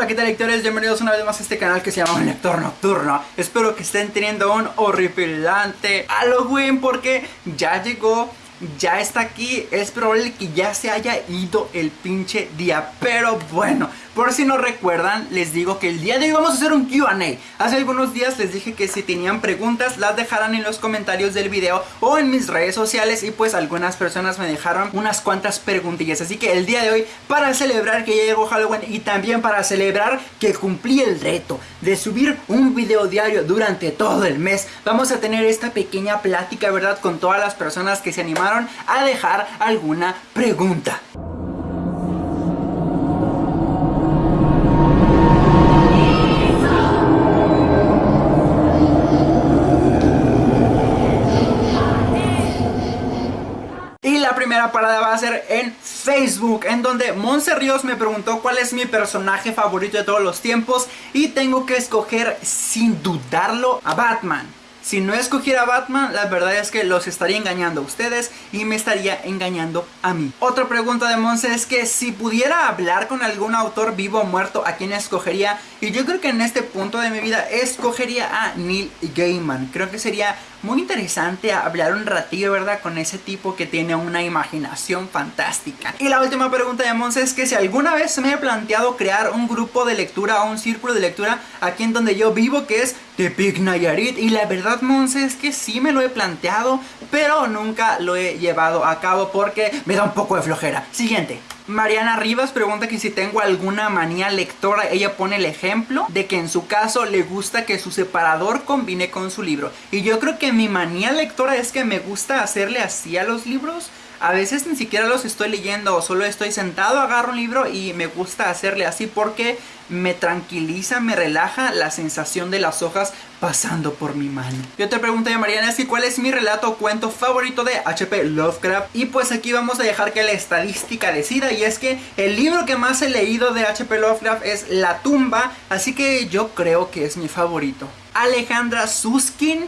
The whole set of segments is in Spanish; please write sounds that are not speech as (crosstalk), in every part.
Hola, ¿qué tal lectores? Bienvenidos una vez más a este canal que se llama Lector Nocturno Espero que estén teniendo un horripilante Halloween porque ya llegó ya está aquí, es probable que ya se haya ido el pinche día Pero bueno, por si no recuerdan, les digo que el día de hoy vamos a hacer un Q&A Hace algunos días les dije que si tenían preguntas las dejaran en los comentarios del video o en mis redes sociales Y pues algunas personas me dejaron unas cuantas preguntillas Así que el día de hoy, para celebrar que ya llegó Halloween y también para celebrar que cumplí el reto de subir un video diario durante todo el mes Vamos a tener esta pequeña plática, ¿verdad? Con todas las personas que se animaron a dejar alguna pregunta. Va a ser en Facebook En donde Monse Ríos me preguntó cuál es mi personaje favorito de todos los tiempos Y tengo que escoger sin dudarlo a Batman si no escogiera Batman, la verdad es que los estaría engañando a ustedes y me estaría engañando a mí. Otra pregunta de Monse es que si pudiera hablar con algún autor vivo o muerto, ¿a quién escogería? Y yo creo que en este punto de mi vida escogería a Neil Gaiman. Creo que sería muy interesante hablar un ratillo, ¿verdad? Con ese tipo que tiene una imaginación fantástica. Y la última pregunta de Monse es que si alguna vez me he planteado crear un grupo de lectura o un círculo de lectura aquí en donde yo vivo, que es Tepic Nayarit. Y la verdad, Monse, es que sí me lo he planteado, pero nunca lo he llevado a cabo porque me da un poco de flojera. Siguiente. Mariana Rivas pregunta que si tengo alguna manía lectora. Ella pone el ejemplo de que en su caso le gusta que su separador combine con su libro. Y yo creo que mi manía lectora es que me gusta hacerle así a los libros a veces ni siquiera los estoy leyendo solo estoy sentado, agarro un libro y me gusta hacerle así porque me tranquiliza, me relaja la sensación de las hojas pasando por mi mano. Y otra pregunta de Mariana que cuál es mi relato o cuento favorito de H.P. Lovecraft. Y pues aquí vamos a dejar que la estadística decida y es que el libro que más he leído de H.P. Lovecraft es La tumba, así que yo creo que es mi favorito. Alejandra Suskin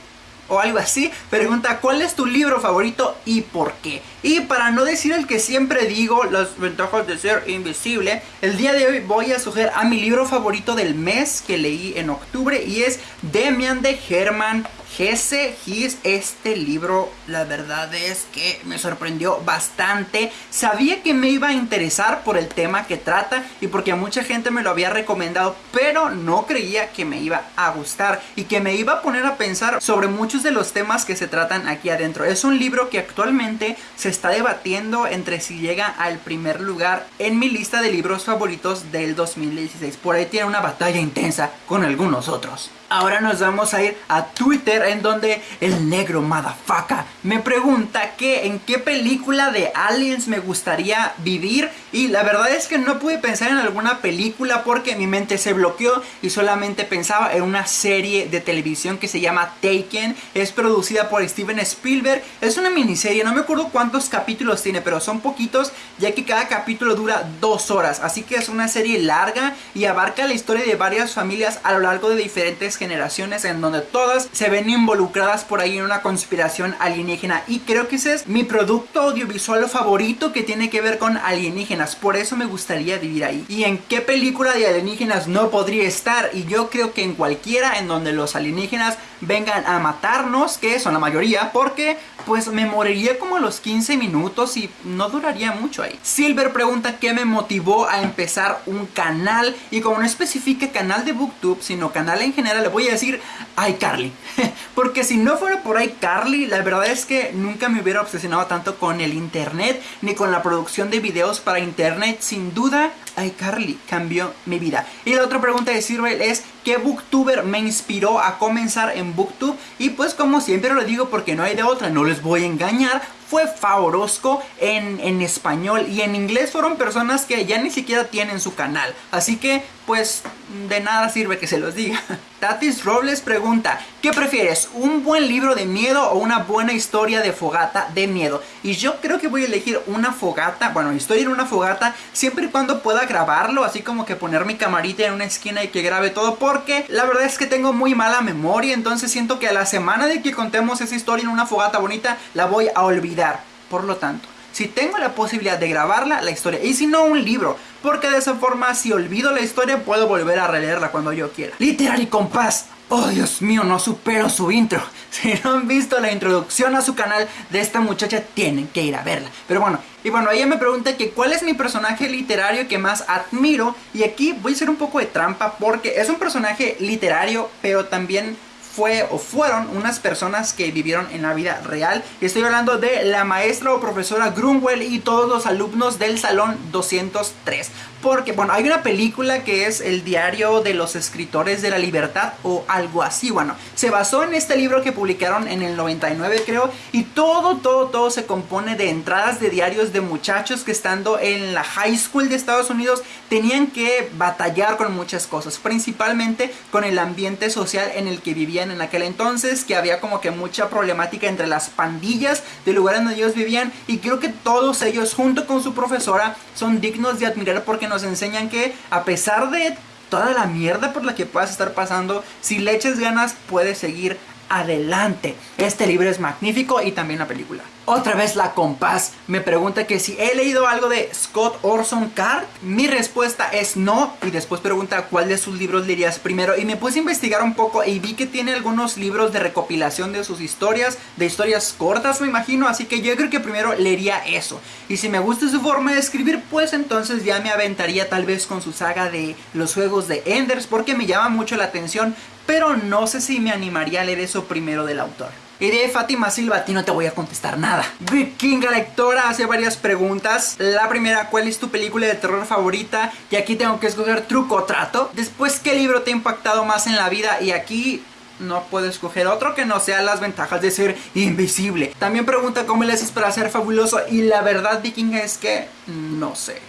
o algo así, pregunta ¿cuál es tu libro favorito y por qué? Y para no decir el que siempre digo, las ventajas de ser invisible, el día de hoy voy a sugerir a mi libro favorito del mes que leí en octubre y es Demian de Herman Hesse His, este libro la verdad es que me sorprendió bastante. Sabía que me iba a interesar por el tema que trata y porque mucha gente me lo había recomendado, pero no creía que me iba a gustar y que me iba a poner a pensar sobre muchos de los temas que se tratan aquí adentro. Es un libro que actualmente se está debatiendo entre si llega al primer lugar en mi lista de libros favoritos del 2016. Por ahí tiene una batalla intensa con algunos otros. Ahora nos vamos a ir a Twitter en donde el negro madafaca me pregunta que en qué película de aliens me gustaría vivir. Y la verdad es que no pude pensar en alguna película porque mi mente se bloqueó y solamente pensaba en una serie de televisión que se llama Taken. Es producida por Steven Spielberg. Es una miniserie, no me acuerdo cuántos capítulos tiene pero son poquitos ya que cada capítulo dura dos horas. Así que es una serie larga y abarca la historia de varias familias a lo largo de diferentes generaciones en donde todas se ven involucradas por ahí en una conspiración alienígena y creo que ese es mi producto audiovisual favorito que tiene que ver con alienígenas, por eso me gustaría vivir ahí. ¿Y en qué película de alienígenas no podría estar? Y yo creo que en cualquiera en donde los alienígenas vengan a matarnos, que son la mayoría, porque pues me moriría como a los 15 minutos y no duraría mucho ahí. Silver pregunta qué me motivó a empezar un canal y como no especifique canal de booktube, sino canal en general, le voy a decir iCarly. (laughs) Porque si no fuera por iCarly, la verdad es que nunca me hubiera obsesionado tanto con el internet ni con la producción de videos para internet. Sin duda, iCarly cambió mi vida. Y la otra pregunta de Silver es ¿qué booktuber me inspiró a comenzar en booktube? Y pues como siempre lo digo porque no hay de otra, no les voy a engañar, fue Favorosco en, en español y en inglés fueron personas que ya ni siquiera tienen su canal. Así que pues de nada sirve que se los diga. (laughs) Tatis Robles pregunta, ¿qué prefieres? ¿Un buen libro de miedo o una buena historia de fogata de miedo? Y yo creo que voy a elegir una fogata, bueno, historia en una fogata, siempre y cuando pueda grabarlo, así como que poner mi camarita en una esquina y que grabe todo, porque la verdad es que tengo muy mala memoria, entonces siento que a la semana de que contemos esa historia en una fogata bonita, la voy a olvidar. Por lo tanto, si tengo la posibilidad de grabarla, la historia, y si no, un libro, porque de esa forma, si olvido la historia, puedo volver a releerla cuando yo quiera. Literal y compás. Oh Dios mío, no supero su intro. (laughs) Si no han visto la introducción a su canal de esta muchacha, tienen que ir a verla. Pero bueno, y bueno, ella me pregunta que cuál es mi personaje literario que más admiro. Y aquí voy a hacer un poco de trampa porque es un personaje literario, pero también fue o fueron unas personas que vivieron en la vida real. Estoy hablando de la maestra o profesora Grunwell y todos los alumnos del salón 203. Porque, bueno, hay una película que es El diario de los escritores de la libertad o algo así. Bueno, se basó en este libro que publicaron en el 99 creo. Y todo, todo, todo se compone de entradas de diarios de muchachos que estando en la high school de Estados Unidos tenían que batallar con muchas cosas. Principalmente con el ambiente social en el que vivían en aquel entonces. Que había como que mucha problemática entre las pandillas del lugar donde ellos vivían. Y creo que todos ellos junto con su profesora son dignos de admirar porque nos enseñan que a pesar de toda la mierda por la que puedas estar pasando, si le eches ganas puedes seguir adelante. Este libro es magnífico y también la película. Otra vez la compás me pregunta que si he leído algo de Scott Orson Card. Mi respuesta es no. Y después pregunta cuál de sus libros leerías primero. Y me puse a investigar un poco y vi que tiene algunos libros de recopilación de sus historias. De historias cortas me imagino. Así que yo creo que primero leería eso. Y si me gusta su forma de escribir pues entonces ya me aventaría tal vez con su saga de los juegos de Enders. Porque me llama mucho la atención. Pero no sé si me animaría a leer eso primero del autor. De Fátima Silva, a ti no te voy a contestar nada. Vikinga Lectora hace varias preguntas. La primera, ¿cuál es tu película de terror favorita? Y aquí tengo que escoger truco o trato. Después, ¿qué libro te ha impactado más en la vida? Y aquí no puedo escoger otro que no sea las ventajas de ser invisible. También pregunta cómo le haces para ser fabuloso. Y la verdad, Vikinga, es que no sé.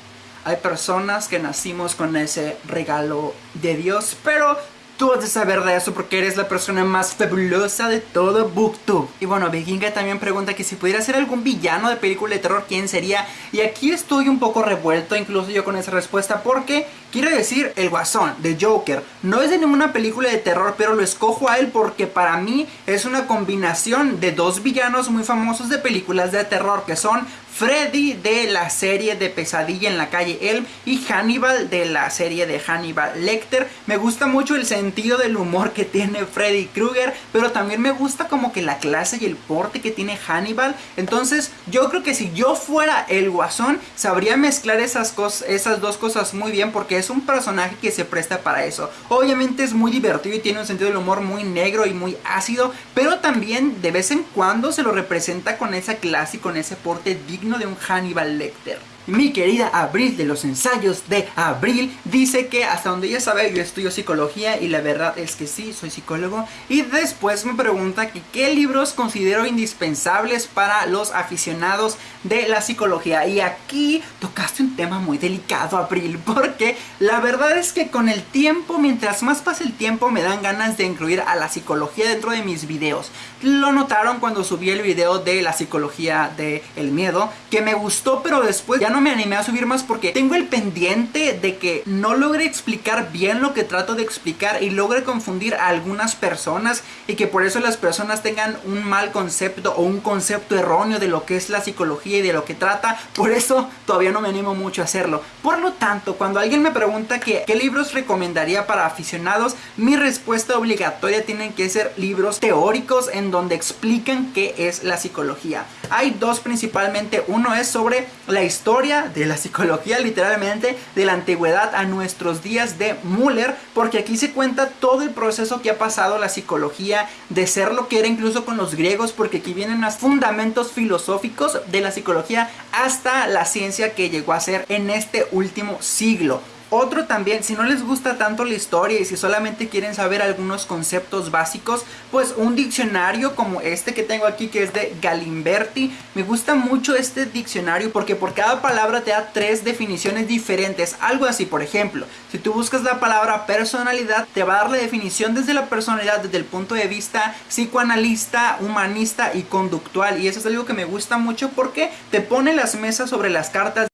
Hay personas que nacimos con ese regalo de Dios, pero Tú has de saber de eso porque eres la persona más fabulosa de todo Booktube. Y bueno, Vikinga también pregunta que si pudiera ser algún villano de película de terror, ¿quién sería? Y aquí estoy un poco revuelto, incluso yo con esa respuesta, porque quiero decir, el Guasón, de Joker, no es de ninguna película de terror, pero lo escojo a él porque para mí es una combinación de dos villanos muy famosos de películas de terror, que son Freddy de la serie de Pesadilla en la calle Elm y Hannibal de la serie de Hannibal Lecter. Me gusta mucho el sentido del humor que tiene Freddy Krueger, pero también me gusta como que la clase y el porte que tiene Hannibal. Entonces yo creo que si yo fuera el guasón, sabría mezclar esas, esas dos cosas muy bien porque es un personaje que se presta para eso. Obviamente es muy divertido y tiene un sentido del humor muy negro y muy ácido, pero también de vez en cuando se lo representa con esa clase y con ese porte digno de un Hannibal Lecter. Mi querida Abril de los ensayos de Abril dice que hasta donde ella sabe yo estudio psicología y la verdad es que sí, soy psicólogo. Y después me pregunta que qué libros considero indispensables para los aficionados de la psicología. Y aquí tocaste un tema muy delicado Abril (laughs) porque la verdad es que con el tiempo, mientras más pasa el tiempo me dan ganas de incluir a la psicología dentro de mis videos. Lo notaron cuando subí el video de la psicología del el miedo que me gustó pero después ya no me animé a subir más porque tengo el pendiente de que no logre explicar bien lo que trato de explicar y logre confundir a algunas personas y que por eso las personas tengan un mal concepto o un concepto erróneo de lo que es la psicología y de lo que trata. Por eso todavía no me animo mucho a hacerlo. Por lo tanto, cuando alguien me pregunta qué libros recomendaría para aficionados, mi respuesta obligatoria tienen que ser libros teóricos en donde explican qué es la psicología. Hay dos principalmente. Uno es sobre la historia de la psicología literalmente de la antigüedad a nuestros días de Müller porque aquí se cuenta todo el proceso que ha pasado la psicología de ser lo que era incluso con los griegos porque aquí vienen los fundamentos filosóficos de la psicología hasta la ciencia que llegó a ser en este último siglo otro también, si no les gusta tanto la historia y si solamente quieren saber algunos conceptos básicos, pues un diccionario como este que tengo aquí que es de Galimberti. Me gusta mucho este diccionario porque por cada palabra te da tres definiciones diferentes. Algo así, por ejemplo, si tú buscas la palabra personalidad, te va a dar la definición desde la personalidad, desde el punto de vista psicoanalista, humanista y conductual. Y eso es algo que me gusta mucho porque te pone las mesas sobre las cartas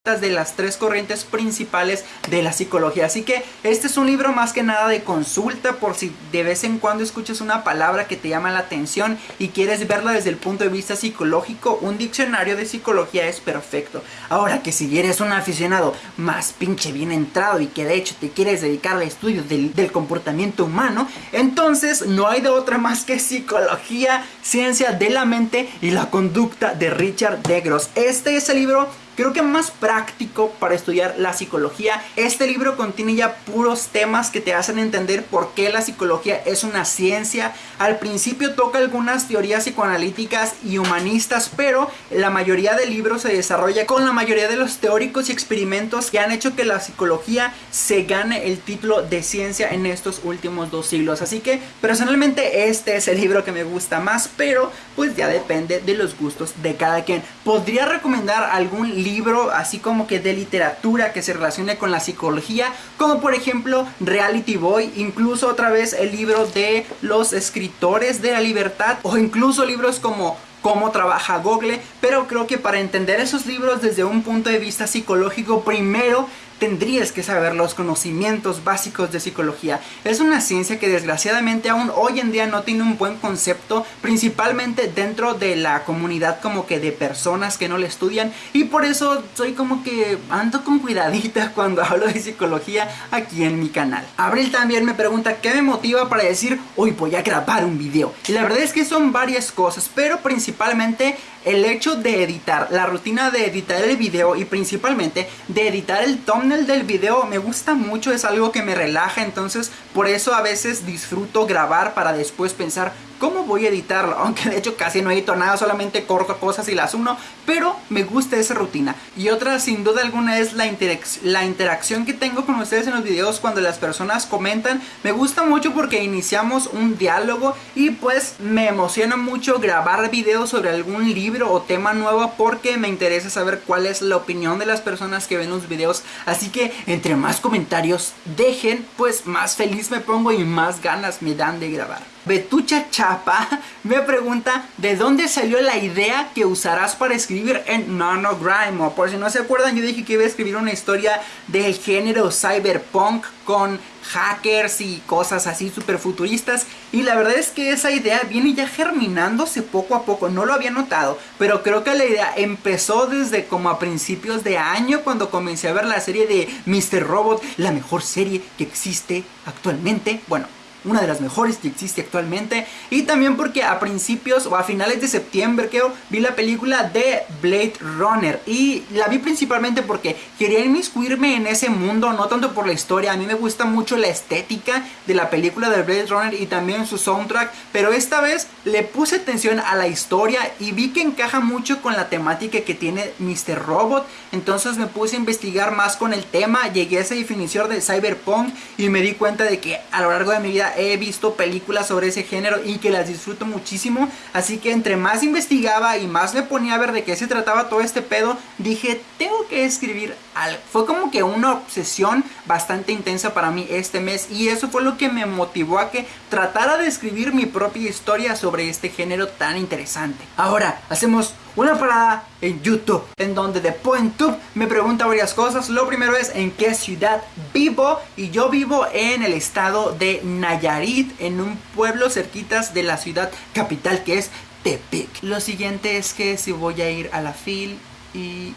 de las tres corrientes principales de la psicología. Así que este es un libro más que nada de consulta por si de vez en cuando escuchas una palabra que te llama la atención y quieres verla desde el punto de vista psicológico, un diccionario de psicología es perfecto. Ahora que si eres un aficionado más pinche bien entrado y que de hecho te quieres dedicar al estudio del, comportamiento humano, entonces no hay de otra más que psicología, ciencia de la mente y la conducta de Richard Degros. Este es el libro creo que más práctico para estudiar la psicología. Este libro contiene ya puros temas que te hacen entender por qué la psicología es una ciencia. Al principio toca algunas teorías psicoanalíticas y humanistas, pero la mayoría del libro se desarrolla con la mayoría de los teóricos y experimentos que han hecho que la psicología se gane el título de ciencia en estos últimos dos siglos. Así que personalmente este es el libro que me gusta más, pero pues ya depende de los gustos de cada quien. Podría recomendar algún libro libro así como que de literatura que se relacione con la psicología, como por ejemplo Reality Boy, incluso otra vez el libro de los escritores de la libertad o incluso libros como cómo trabaja Google, pero creo que para entender esos libros desde un punto de vista psicológico, primero tendrías que saber los conocimientos básicos de psicología. Es una ciencia que desgraciadamente aún hoy en día no tiene un buen concepto, principalmente dentro de la comunidad como que de personas que no le estudian y por eso soy como que ando con cuidadita (laughs) cuando hablo de psicología aquí en mi canal. Abril también me pregunta qué me motiva para decir hoy voy a grabar un video. Y la verdad es que son varias cosas, pero principalmente el hecho de editar, la rutina de editar el video y principalmente de editar el thumbnail del video me gusta mucho, es algo que me relaja, entonces por eso a veces disfruto grabar para después pensar cómo voy a editarlo, (laughs) aunque de hecho casi no edito nada, solamente corto cosas y las uno, pero me gusta esa rutina. Y otra sin duda alguna es la, la interacción que tengo con ustedes en los videos cuando las personas comentan, me gusta mucho porque iniciamos un diálogo y pues me emociona mucho grabar videos sobre algún libro o tema nuevo porque me interesa saber cuál es la opinión de las personas que ven los videos, así que entre más comentarios dejen, pues más feliz me pongo y más ganas me dan de grabar. Betucha Chapa (laughs) me pregunta de dónde salió la idea que usarás para escribir en NanoGrime. por si no se acuerdan, yo dije que iba a escribir una historia del género cyberpunk con hackers y cosas así super futuristas. Y la verdad es que esa idea viene ya germinándose poco a poco. No lo había notado, pero creo que la idea empezó desde como a principios de año cuando comencé a ver la serie de Mr. Robot, la mejor serie que existe actualmente. Bueno, una de las mejores que existe actualmente. Y también porque a principios o a finales de septiembre creo vi la película de Blade Runner. Y la vi principalmente porque quería inmiscuirme en ese mundo no tanto por la historia. A mí me gusta mucho la estética de la película de Blade Runner y también su soundtrack. Pero esta vez le puse atención a la historia y vi que encaja mucho con la temática que tiene Mr. Robot. Entonces me puse a investigar más con el tema llegué a esa definición de cyberpunk y me di cuenta de que a lo largo de mi vida he visto películas sobre ese género y que las disfruto muchísimo. Así que entre más investigaba y más me ponía a ver de qué se trataba todo este pedo, dije, tengo que escribir Fue como que una obsesión bastante intensa para mí este mes y eso fue lo que me motivó a que tratara de escribir mi propia historia sobre este género tan interesante. Ahora, hacemos una parada en YouTube en donde de PointTube me pregunta varias cosas. Lo primero es en qué ciudad vivo y yo vivo en el estado de Nayarit, en un pueblo cerquitas de la ciudad capital que es Tepic. Lo siguiente es que si voy a ir a la FIL y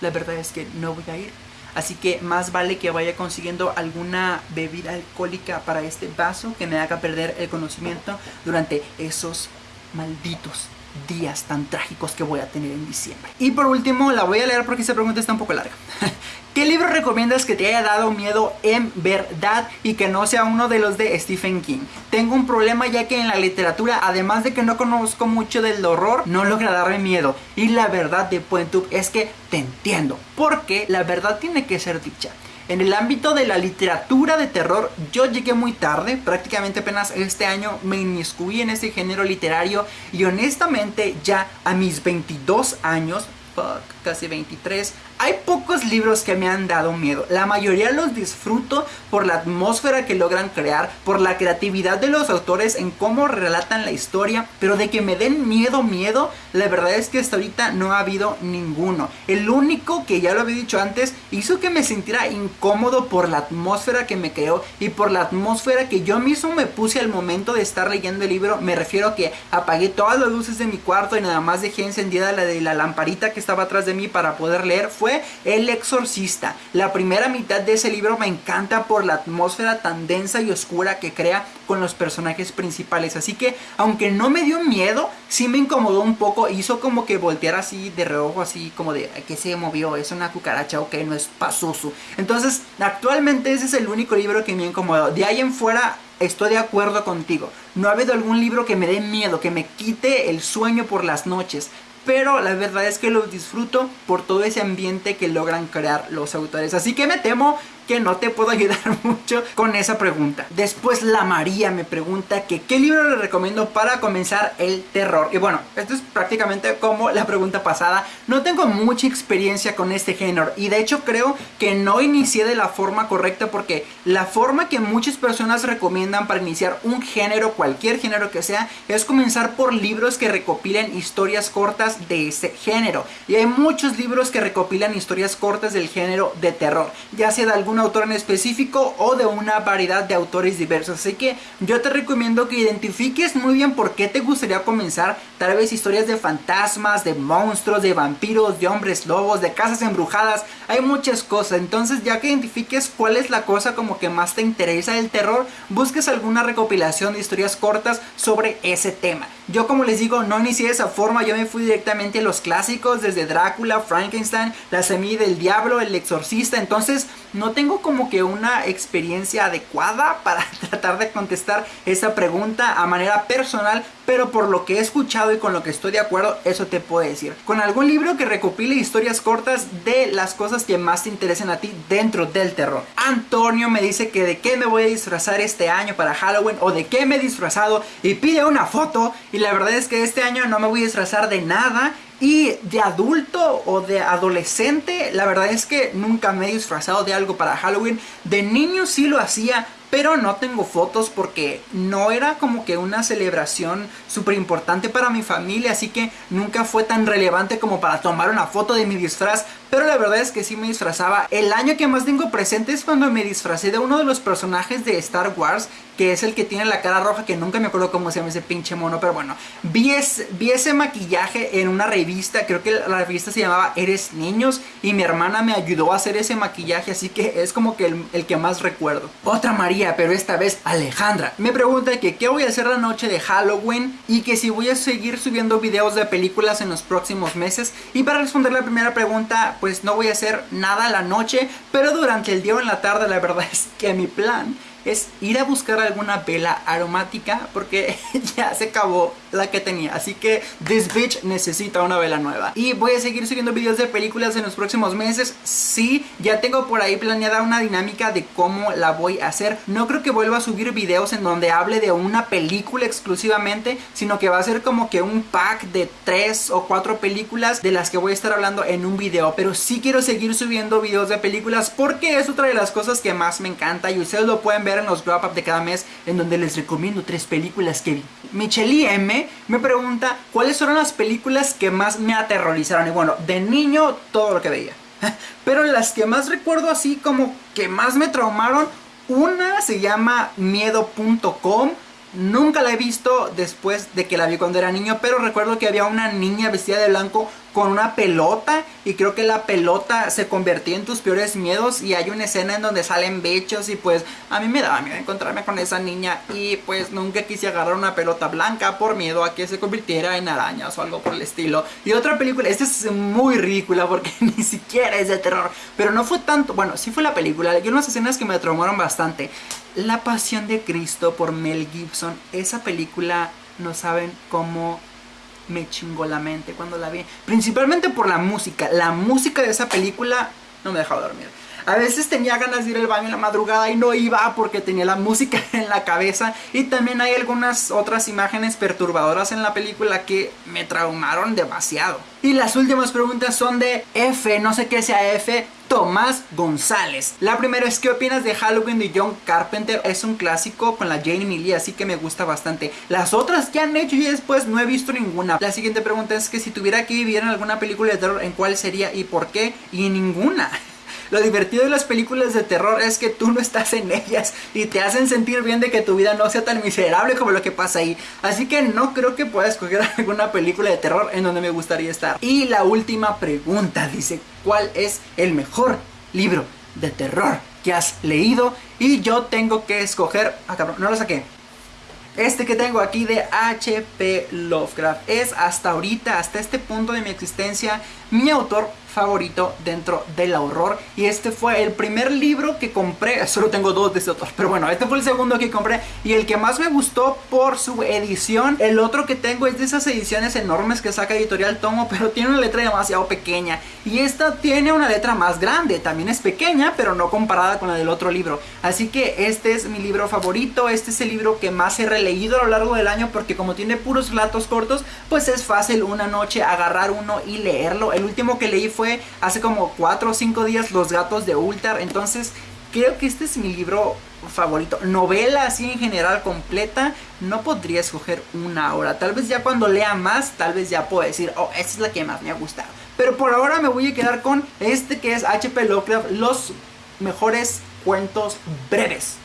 la verdad es que no voy a ir. Así que más vale que vaya consiguiendo alguna bebida alcohólica para este vaso que me haga perder el conocimiento durante esos malditos días tan trágicos que voy a tener en diciembre. Y por último, la voy a leer porque esta pregunta está un poco larga. (laughs) ¿Qué libro recomiendas que te haya dado miedo en verdad y que no sea uno de los de Stephen King? Tengo un problema ya que en la literatura, además de que no conozco mucho del horror, no logra darme miedo. Y la verdad de Puentub es que te entiendo, porque la verdad tiene que ser dicha. En el ámbito de la literatura de terror, yo llegué muy tarde, prácticamente apenas este año me inmiscuí en ese género literario y honestamente ya a mis 22 años, fuck, casi 23, Hay pocos libros que me han dado miedo. La mayoría los disfruto por la atmósfera que logran crear, por la creatividad de los autores en cómo relatan la historia, pero de que me den miedo, miedo, la verdad es que hasta ahorita no ha habido ninguno. El único que ya lo había dicho antes hizo que me sintiera incómodo por la atmósfera que me creó y por la atmósfera que yo mismo me puse al momento de estar leyendo el libro. Me refiero a que apagué todas las luces de mi cuarto y nada más dejé encendida la de la lamparita que estaba atrás de mí para poder leer. Fue el Exorcista. La primera mitad de ese libro me encanta por la atmósfera tan densa y oscura que crea con los personajes principales. Así que, aunque no me dio miedo, sí me incomodó un poco. Hizo como que voltear así de reojo, así como de que se movió. Es una cucaracha, ok, no es pasoso. Entonces, actualmente ese es el único libro que me ha incomodado. De ahí en fuera, estoy de acuerdo contigo. No ha habido algún libro que me dé miedo, que me quite el sueño por las noches pero la verdad es que los disfruto por todo ese ambiente que logran crear los autores. Así que me temo que no te puedo ayudar (laughs) mucho con esa pregunta. Después la María me pregunta que qué libro le recomiendo para comenzar el terror. Y bueno, esto es prácticamente como la pregunta pasada. No tengo mucha experiencia con este género y de hecho creo que no inicié de la forma correcta porque la forma que muchas personas recomiendan para iniciar un género, cualquier género que sea, es comenzar por libros que recopilen historias cortas de ese género. Y hay muchos libros que recopilan historias cortas del género de terror, ya sea de alguna autor en específico o de una variedad de autores diversos. Así que yo te recomiendo que identifiques muy bien por qué te gustaría comenzar. Tal vez historias de fantasmas, de monstruos, de vampiros, de hombres lobos, de casas embrujadas. Hay muchas cosas. Entonces ya que identifiques cuál es la cosa como que más te interesa del terror, busques alguna recopilación de historias cortas sobre ese tema. Yo como les digo, no inicié de esa forma. Yo me fui directamente a los clásicos desde Drácula, Frankenstein, La Semilla del Diablo, El Exorcista. Entonces no tengo como que una experiencia adecuada para (laughs) tratar de contestar esa pregunta a manera personal, pero por lo que he escuchado y con lo que estoy de acuerdo, eso te puedo decir. Con algún libro que recopile historias cortas de las cosas que más te interesen a ti dentro del terror. Antonio me dice que de qué me voy a disfrazar este año para Halloween o de qué me he disfrazado y pide una foto y la verdad es que este año no me voy a disfrazar de nada y de adulto o de adolescente, la verdad es que nunca me he disfrazado de algo para Halloween. De niño sí lo hacía, pero no tengo fotos porque no era como que una celebración súper importante para mi familia, así que nunca fue tan relevante como para tomar una foto de mi disfraz, pero la verdad es que sí me disfrazaba. El año que más tengo presente es cuando me disfracé de uno de los personajes de Star Wars, que es el que tiene la cara roja, que nunca me acuerdo cómo se llama ese pinche mono, pero bueno, vi, ese maquillaje en una revista, creo que la revista se llamaba Eres Niños, y mi hermana me ayudó a hacer ese maquillaje, así que es como que el, el que más recuerdo. Otra María pero esta vez Alejandra. Me pregunta que qué voy a hacer la noche de Halloween y que si voy a seguir subiendo videos de películas en los próximos meses. Y para responder la primera pregunta, pues no voy a hacer nada la noche, pero durante el día o en la tarde la verdad es que mi plan es ir a buscar alguna vela aromática porque (laughs) ya se acabó la que tenía. Así que this bitch necesita una vela nueva. Y voy a seguir subiendo videos de películas en los próximos meses. Sí, ya tengo por ahí planeada una dinámica de cómo la voy a hacer. No creo que vuelva a subir videos en donde hable de una película exclusivamente, sino que va a ser como que un pack de tres o cuatro películas de las que voy a estar hablando en un video. Pero sí quiero seguir subiendo videos de películas porque es otra de las cosas que más me encanta y ustedes lo pueden ver en los wrap up de cada mes en donde les recomiendo tres películas que vi. Michelle M me pregunta cuáles fueron las películas que más me aterrorizaron. Y bueno, de niño todo lo que veía. (laughs) Pero las que más recuerdo así como que más me traumaron, una se llama miedo.com. Nunca la he visto después de que la vi cuando era niño, pero recuerdo que había una niña vestida de blanco con una pelota y creo que la pelota se convertía en tus peores miedos y hay una escena en donde salen bechos y pues a mí me daba miedo encontrarme con esa niña y pues nunca quise agarrar una pelota blanca por miedo a que se convirtiera en arañas o algo por el estilo. Y otra película, esta es muy ridícula porque (laughs) ni siquiera es de terror, pero no fue tanto, bueno, sí fue la película, hay unas escenas que me traumaron bastante. La Pasión de Cristo por Mel Gibson, esa película no saben cómo me chingó la mente cuando la vi. Principalmente por la música. La música de esa película no me dejaba dormir. A veces tenía ganas de ir al baño en la madrugada y no iba porque tenía la música (laughs) en la cabeza. Y también hay algunas otras imágenes perturbadoras en la película que me traumaron demasiado. Y las últimas preguntas son de F, no sé qué sea F, Tomás González. La primera es ¿qué opinas de Halloween de John Carpenter? Es un clásico con la Jane Lee, así que me gusta bastante. Las otras que han hecho y después no he visto ninguna. La siguiente pregunta es que si tuviera que vivir en alguna película de terror, ¿en cuál sería y por qué? Y ninguna. (laughs) Lo divertido de las películas de terror es que tú no estás en ellas y te hacen sentir bien de que tu vida no sea tan miserable como lo que pasa ahí. Así que no creo que pueda escoger (laughs) alguna película de terror en donde me gustaría estar. Y la última pregunta dice, ¿cuál es el mejor libro de terror que has leído? Y yo tengo que escoger... Ah, cabrón, no lo saqué. Este que tengo aquí de H.P. Lovecraft es hasta ahorita, hasta este punto de mi existencia, mi autor favorito dentro del horror. Y este fue el primer libro que compré, (laughs) solo tengo dos de este autor, pero bueno, este fue el segundo que compré. Y el que más me gustó por su edición, el otro que tengo es de esas ediciones enormes que saca Editorial Tomo, pero tiene una letra demasiado pequeña. Y esta tiene una letra más grande, también es pequeña, pero no comparada con la del otro libro, así que este es mi libro favorito, este es el libro que más he releído a lo largo del año porque como tiene puros relatos cortos, pues es fácil una noche agarrar uno y leerlo, el último que leí fue fue hace como 4 o 5 días Los gatos de Ultar. Entonces creo que este es mi libro favorito. Novela así en general completa, no podría escoger una hora. Tal vez ya cuando lea más, tal vez ya puedo decir, oh, esta es la que más me ha gustado. Pero por ahora me voy a quedar con este que es HP Lovecraft, los mejores cuentos breves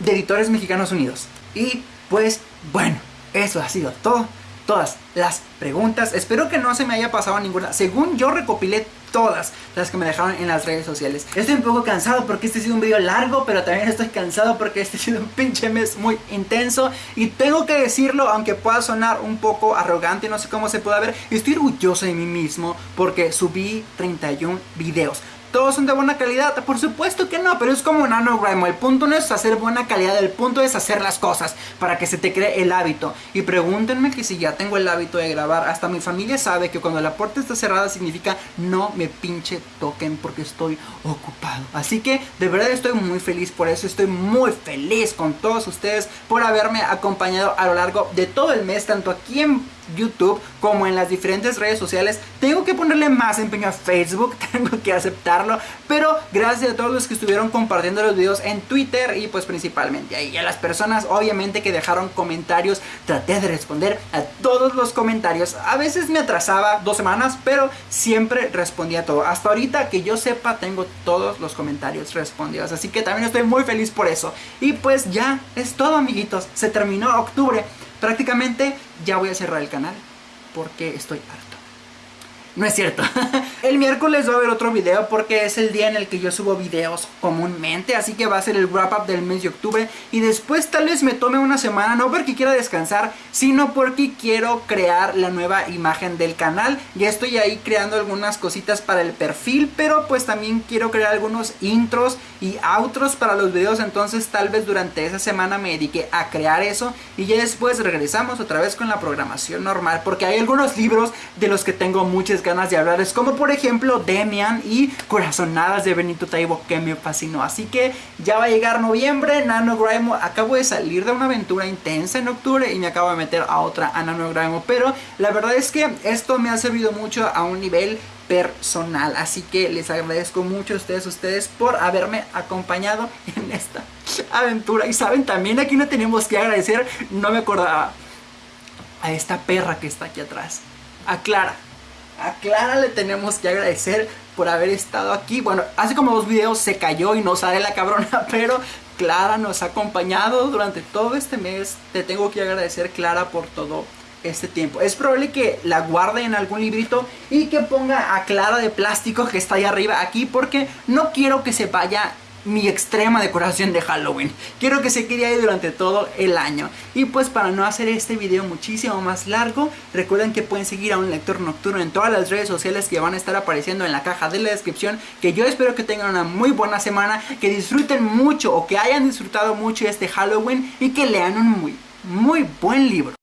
de Editores Mexicanos Unidos. Y pues bueno, eso ha sido todo todas las preguntas. Espero que no se me haya pasado ninguna. Según yo recopilé todas las que me dejaron en las redes sociales. Estoy un poco cansado porque este ha sido un video largo, pero también estoy cansado porque este ha sido un pinche mes muy intenso. Y tengo que decirlo, aunque pueda sonar un poco arrogante, no sé cómo se puede ver, estoy orgulloso de mí mismo porque subí 31 videos todos son de buena calidad. Por supuesto que no, pero es como NaNoWriMo. El punto no es hacer buena calidad, el punto es hacer las cosas para que se te cree el hábito. Y pregúntenme que si ya tengo el hábito de grabar. Hasta mi familia sabe que cuando la puerta está cerrada significa no me pinche toquen porque estoy ocupado. Así que de verdad estoy muy feliz por eso. Estoy muy feliz con todos ustedes por haberme acompañado a lo largo de todo el mes, tanto aquí en YouTube como en las diferentes redes sociales. Tengo que ponerle más empeño a Facebook, (laughs) tengo que aceptarlo, pero gracias a todos los que estuvieron compartiendo los videos en Twitter y pues principalmente ahí. A las personas obviamente que dejaron comentarios, traté de responder a todos los comentarios. A veces me atrasaba dos semanas, pero siempre respondía todo. Hasta ahorita que yo sepa tengo todos los comentarios respondidos, así que también estoy muy feliz por eso. Y pues ya es todo amiguitos, se terminó octubre prácticamente ya voy a cerrar el canal porque estoy harto. No es cierto. (laughs) el miércoles va a haber otro video porque es el día en el que yo subo videos comúnmente. Así que va a ser el wrap up del mes de octubre. Y después tal vez me tome una semana, no porque quiera descansar, sino porque quiero crear la nueva imagen del canal. Ya estoy ahí creando algunas cositas para el perfil, pero pues también quiero crear algunos intros y outros para los videos. Entonces tal vez durante esa semana me dedique a crear eso. Y ya después regresamos otra vez con la programación normal. Porque hay algunos libros de los que tengo muchas ganas de hablar es como por ejemplo Demian y Corazonadas de Benito Taibo que me fascinó. Así que ya va a llegar noviembre, NaNoWriMo, acabo de salir de una aventura intensa en octubre y me acabo de meter a otra a NaNoWriMo, pero la verdad es que esto me ha servido mucho a un nivel personal. Así que les agradezco mucho a ustedes, ustedes por haberme acompañado en esta aventura. Y saben, también aquí no tenemos que agradecer, no me acordaba, a esta perra que está aquí atrás. A Clara. A Clara le tenemos que agradecer por haber estado aquí. Bueno, hace como dos videos se cayó y no sale la cabrona, (laughs) pero Clara nos ha acompañado durante todo este mes. Te tengo que agradecer, Clara, por todo este tiempo. Es probable que la guarde en algún librito y que ponga a Clara de plástico que está ahí arriba aquí porque no quiero que se vaya mi extrema decoración de Halloween. Quiero que se quede ahí durante todo el año. Y pues para no hacer este video muchísimo más largo, recuerden que pueden seguir a un lector nocturno en todas las redes sociales que van a estar apareciendo en la caja de la descripción. Que yo espero que tengan una muy buena semana, que disfruten mucho o que hayan disfrutado mucho este Halloween y que lean un muy, muy buen libro.